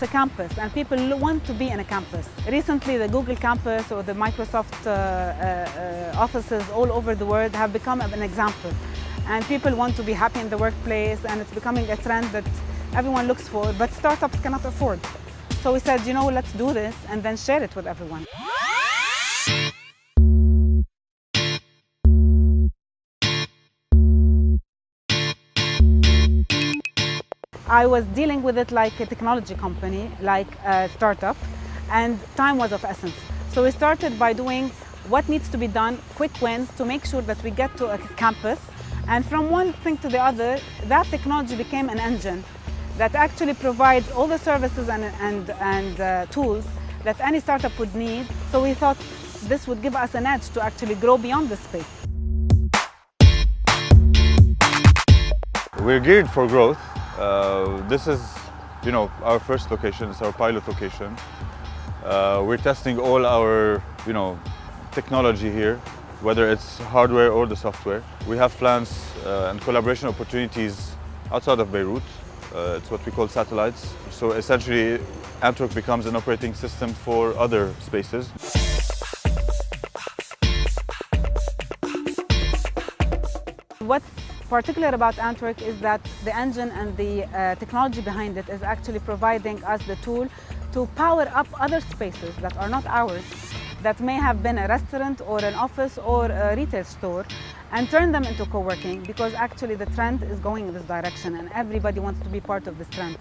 it's a campus and people want to be in a campus. Recently the Google campus or the Microsoft uh, uh, uh, offices all over the world have become an example and people want to be happy in the workplace and it's becoming a trend that everyone looks for but startups cannot afford. So we said, you know, let's do this and then share it with everyone. I was dealing with it like a technology company, like a startup, and time was of essence. So we started by doing what needs to be done, quick wins, to make sure that we get to a campus. And from one thing to the other, that technology became an engine that actually provides all the services and, and, and uh, tools that any startup would need. So we thought this would give us an edge to actually grow beyond this space. We're geared for growth. Uh, this is, you know, our first location. It's our pilot location. Uh, we're testing all our, you know, technology here, whether it's hardware or the software. We have plans uh, and collaboration opportunities outside of Beirut. Uh, it's what we call satellites. So essentially, Antwork becomes an operating system for other spaces. What's particular about Antwork is that the engine and the uh, technology behind it is actually providing us the tool to power up other spaces that are not ours, that may have been a restaurant or an office or a retail store, and turn them into co-working because actually the trend is going in this direction and everybody wants to be part of this trend.